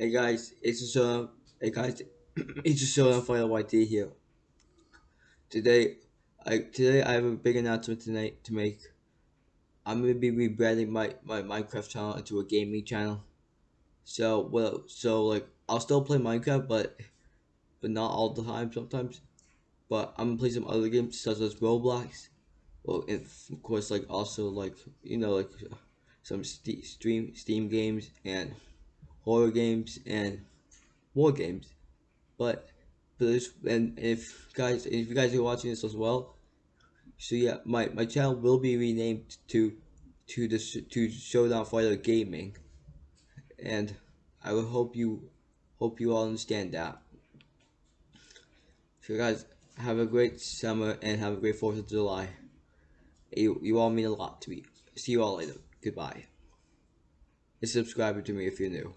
Hey guys, it's just uh, hey guys, it's just uh, Fire YT here. Today, I today I have a big announcement tonight to make. I'm gonna be rebranding my my Minecraft channel into a gaming channel. So well, so like I'll still play Minecraft, but but not all the time. Sometimes, but I'm gonna play some other games such as Roblox. Well, and of course, like also like you know like some st- stream Steam games and horror games and war games. But for this, and if guys, if you guys are watching this as well, so yeah, my my channel will be renamed to to the to Showdown Fighter Gaming, and I will hope you hope you all understand that. So guys, have a great summer and have a great Fourth of July. You you all mean a lot to me. See you all later. Goodbye. And subscribe to me if you're new.